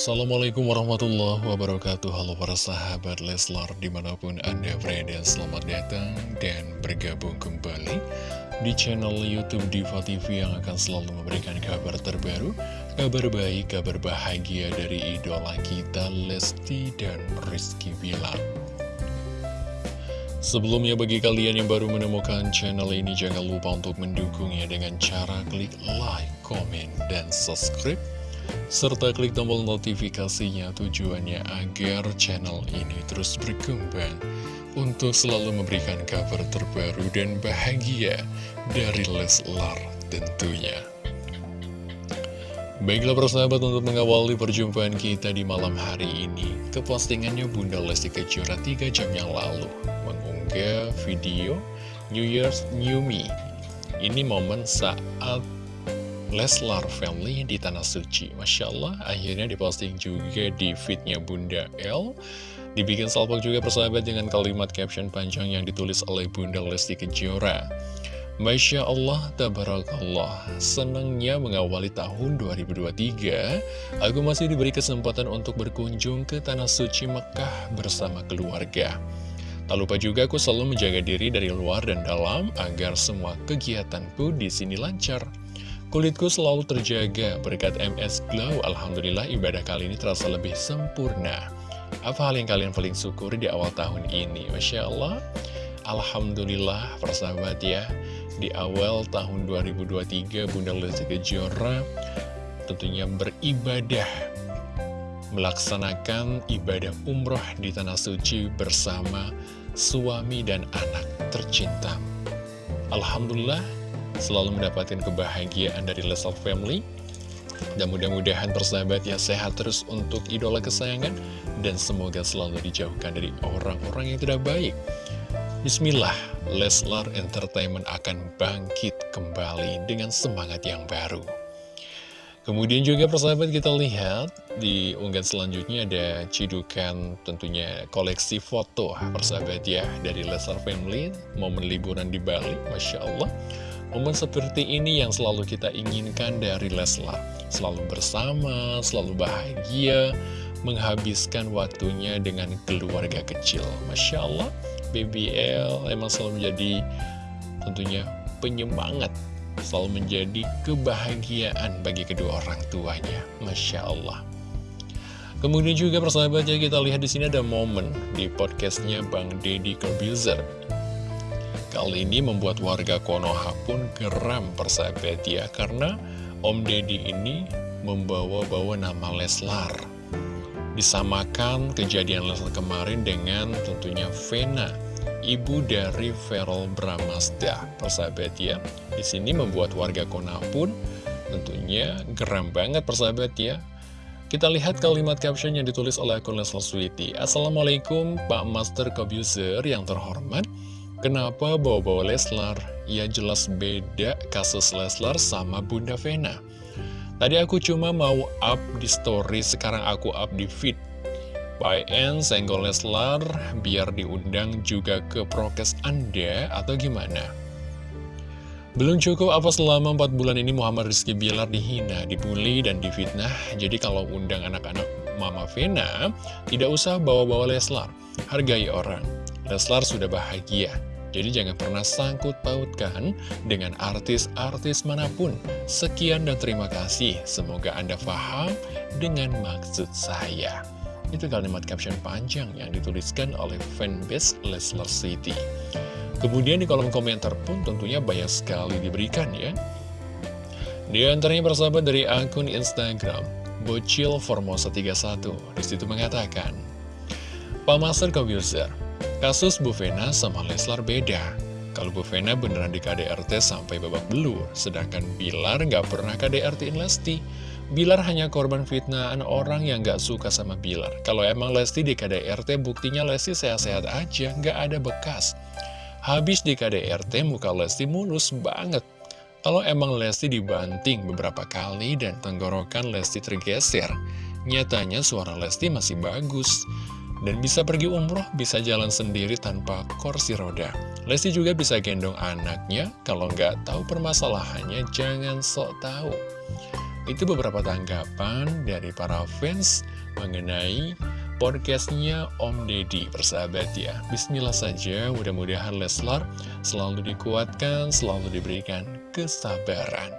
Assalamualaikum warahmatullahi wabarakatuh. Halo para sahabat Leslar di mana pun anda berada Selamat datang dan bergabung kembali di channel Youtube Diva TV Yang akan selalu memberikan kabar terbaru Kabar baik, kabar bahagia dari idola kita Lesti dan Rizky Bilar. Sebelumnya bagi kalian yang baru menemukan channel ini Jangan lupa untuk mendukungnya dengan cara klik like, komen, dan subscribe serta klik tombol notifikasinya tujuannya agar channel ini terus berkembang untuk selalu memberikan kabar terbaru dan bahagia dari Leslar tentunya. Baiklah persahabat untuk mengawali perjumpaan kita di malam hari ini Kepostingannya Bunda Lesti Kejora 3 jam yang lalu Mengunggah video New Year's New Me Ini momen saat Leslar Family di Tanah Suci. Masya Allah, akhirnya diposting juga di feednya Bunda L. Dibikin salpok juga persahabat dengan kalimat caption panjang yang ditulis oleh Bunda Lesti Kejora. Masya Allah, Tabarakallah. Senangnya mengawali tahun 2023 Aku masih diberi kesempatan untuk berkunjung ke Tanah Suci Mekah bersama keluarga. Tak lupa juga aku selalu menjaga diri dari luar dan dalam agar semua kegiatanku di sini lancar. Kulitku selalu terjaga berkat MS Glow. Alhamdulillah ibadah kali ini terasa lebih sempurna. Apa hal yang kalian paling syukuri di awal tahun ini? Masya Allah. Alhamdulillah persahabat ya. Di awal tahun 2023 Bunda Lesti Kejora tentunya beribadah melaksanakan ibadah umroh di Tanah Suci bersama suami dan anak tercinta. Alhamdulillah selalu mendapatkan kebahagiaan dari Lesal Family. Dan mudah-mudahan persahabat ya sehat terus untuk idola kesayangan dan semoga selalu dijauhkan dari orang-orang yang tidak baik. Bismillah, Leslar Entertainment akan bangkit kembali dengan semangat yang baru. Kemudian juga persahabat kita lihat di unggahan selanjutnya ada cidukan tentunya koleksi foto persahabat ya dari Leslar Family momen liburan di Bali, Masya Allah. Momen seperti ini yang selalu kita inginkan dari Leslar. Selalu bersama, selalu bahagia Menghabiskan waktunya dengan keluarga kecil. Masya Allah BBL emang selalu menjadi tentunya penyemangat Selalu menjadi kebahagiaan bagi kedua orang tuanya. Masya Allah. Kemudian juga persahabatnya kita lihat di sini ada momen di podcastnya Bang Deddy Corbuzier Kali ini membuat warga Konoha pun geram persahabat ya Karena Om Deddy ini membawa-bawa nama Leslar. Disamakan kejadian Leslar kemarin dengan tentunya Vena Ibu dari Feral Bramasta Persahabat ya di sini membuat warga Konoha pun tentunya geram banget persahabat ya kita lihat kalimat caption yang ditulis oleh akun Leslar Sweety Assalamualaikum Pak Master Kobuser yang terhormat Kenapa bawa-bawa Leslar? Ya jelas beda kasus Leslar sama Bunda Vena. Tadi aku cuma mau up di story, sekarang aku up di feed. By N senggol Leslar biar diundang juga ke prokes Anda atau gimana? Belum cukup apa selama 4 bulan ini Muhammad Rizky Bilar dihina, dibully, dan difitnah. Jadi kalau undang anak-anak Mama Vena, tidak usah bawa-bawa Leslar. Hargai orang. Leslar sudah bahagia. Jadi jangan pernah sangkut pautkan dengan artis-artis mana pun. Sekian dan terima kasih. Semoga Anda paham dengan maksud saya. Itu kalimat caption panjang yang dituliskan oleh fanbase Leslar City. Kemudian di kolom komentar pun tentunya banyak sekali diberikan ya. Di antaranya persahabat dari akun Instagram, Bocil Formosa 31. Di situ mengatakan, Pak Master Komputer, Kasus Bu Vena sama Leslar beda. Kalau Bu Vena beneran di KDRT sampai babak belur, sedangkan Bilar nggak pernah KDRT-in Lesti. Bilar hanya korban fitnahan orang yang nggak suka sama Bilar. Kalau emang Lesti di KDRT, buktinya Lesti sehat-sehat aja, nggak ada bekas. Habis di KDRT, muka Lesti mulus banget. Kalau emang Lesti dibanting beberapa kali dan tenggorokan Lesti tergeser, nyatanya suara Lesti masih bagus. Dan bisa pergi umroh, bisa jalan sendiri tanpa kursi roda. Lesti juga bisa gendong anaknya, kalau nggak tahu permasalahannya, jangan sok tahu. Itu beberapa tanggapan dari para fans mengenai podcastnya Om Deddy persahabat ya Bismillah saja mudah-mudahan Leslar selalu dikuatkan selalu diberikan kesabaran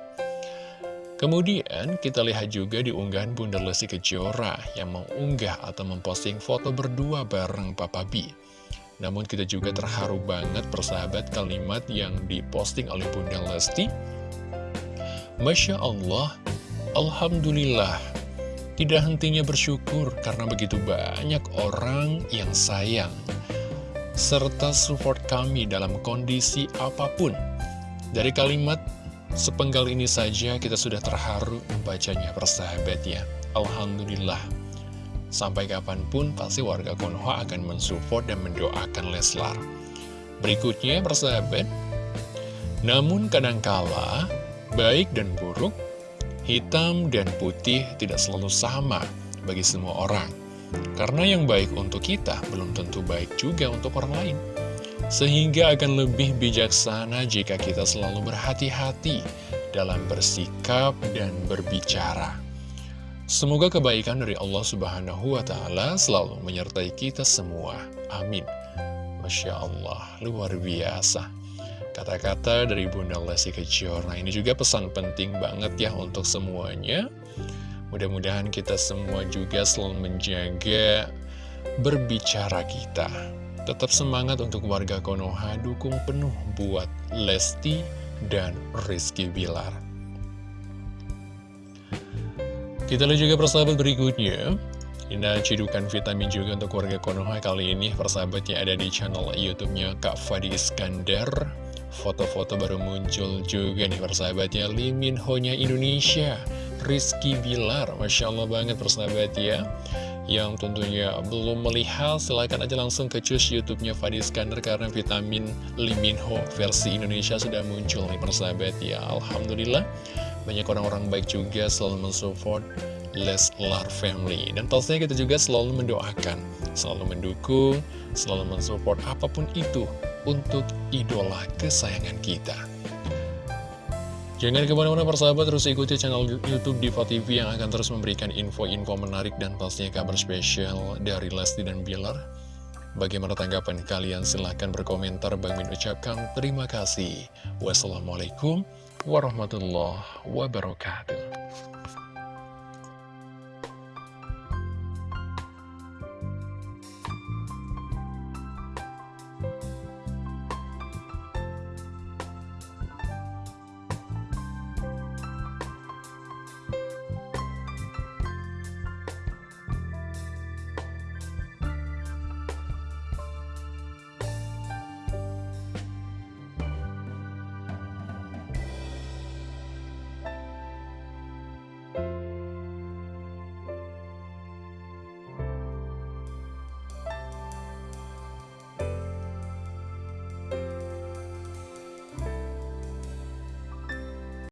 Kemudian kita lihat juga di unggahan Bunda Lesti Kejora yang mengunggah atau memposting foto berdua bareng Papa B. Namun kita juga terharu banget persahabat kalimat yang diposting oleh Bunda Lesti. Masya Allah Alhamdulillah. Tidak hentinya bersyukur karena begitu banyak orang yang sayang serta support kami dalam kondisi apa pun. Dari kalimat sepenggal ini saja kita sudah terharu membacanya persahabatnya. Alhamdulillah. Sampai kapan pun pasti warga Konoha akan mensupport dan mendoakan Leslar. Berikutnya persahabat, namun kadangkala baik dan buruk Hitam dan putih tidak selalu sama bagi semua orang. Karena yang baik untuk kita belum tentu baik juga untuk orang lain. Sehingga akan lebih bijaksana jika kita selalu berhati-hati dalam bersikap dan berbicara. Semoga kebaikan dari Allah Subhanahu wa Ta'ala selalu menyertai kita semua. Amin. Masya Allah, luar biasa. Kata-kata dari Bunda Lesti Kejora ini juga pesan penting banget ya untuk semuanya. Mudah-mudahan kita semua juga selalu menjaga berbicara kita. Tetap semangat untuk warga Konoha, dukung penuh buat Lesti dan Rizky Bilar. Kita lihat juga persahabat berikutnya. Ini cidukan vitamin juga untuk warga Konoha kali ini. Persahabatnya ada di channel YouTube-nya Kak Fadi Iskandar. Foto-foto baru muncul juga nih persahabatnya Limin Ho-nya Indonesia Rizky Bilar. Masya Allah banget persahabat ya Yang tentunya belum melihat silahkan aja langsung ke cus YouTube-nya Fadi Iskandar Karena vitamin Limin Ho versi Indonesia sudah muncul nih persahabat. Ya Alhamdulillah. Banyak orang-orang baik juga selalu mensupport Leslar Family. Dan pastinya kita juga selalu mendoakan Selalu mendukung Selalu mensupport apa pun itu untuk idola kesayangan kita. Jangan ke mana-mana persahabat, terus ikuti channel Youtube Diva TV yang akan terus memberikan info-info menarik dan pastinya kabar spesial dari Lesti dan Bilar. Bagaimana tanggapan kalian? Silahkan berkomentar. Bang Min ucapkan terima kasih. Wassalamualaikum warahmatullahi wabarakatuh.